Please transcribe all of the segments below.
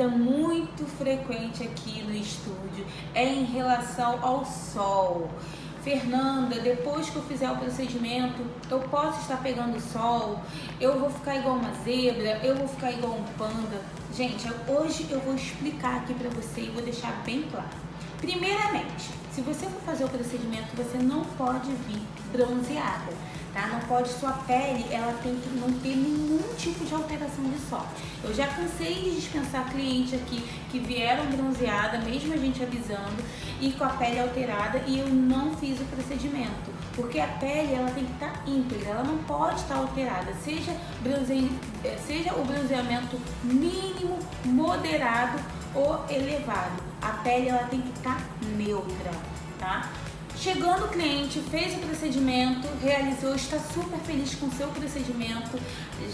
dúvida muito frequente aqui no estúdio é em relação ao sol. Fernanda, depois que eu fizer o procedimento, eu posso estar pegando sol? Eu vou ficar igual uma zebra? Eu vou ficar igual um panda? Gente, hoje eu vou explicar aqui pra você e vou deixar bem claro. Primeiramente, se você for fazer o procedimento, você não pode vir bronzeada tá? Não pode, sua pele, ela tem que não ter nenhum tipo de alteração de sol. Eu já cansei de dispensar cliente aqui que vieram bronzeada, mesmo a gente avisando, e com a pele alterada e eu não fiz o procedimento. Porque a pele, ela tem que estar tá íntegra, ela não pode estar tá alterada, seja, bronze... Eh, seja o bronzeamento mínimo, moderado ou elevado. A pele, ela tem que estar tá neutra, tá? Chegando o cliente, fez o procedimento, realizou, está super feliz com o seu procedimento,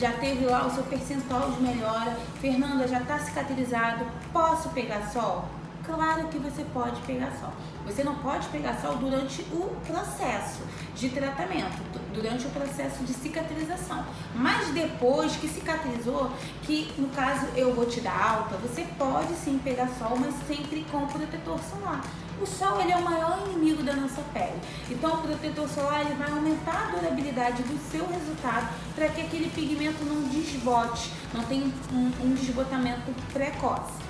já teve lá o seu percentual de melhora. Fernanda, já está cicatrizado, posso pegar sol? Claro que você pode pegar sol. Você não pode pegar sol durante o processo de tratamento, durante o processo de cicatrização. Mas depois que cicatrizou, que no caso eu vou te dar alta, você pode sim pegar sol, mas sempre com protetor solar. O sol ele é o maior inimigo da nossa pele. Então o protetor solar ele vai aumentar a durabilidade do seu resultado para que aquele pigmento não desbote, não tenha um, um desbotamento precoce.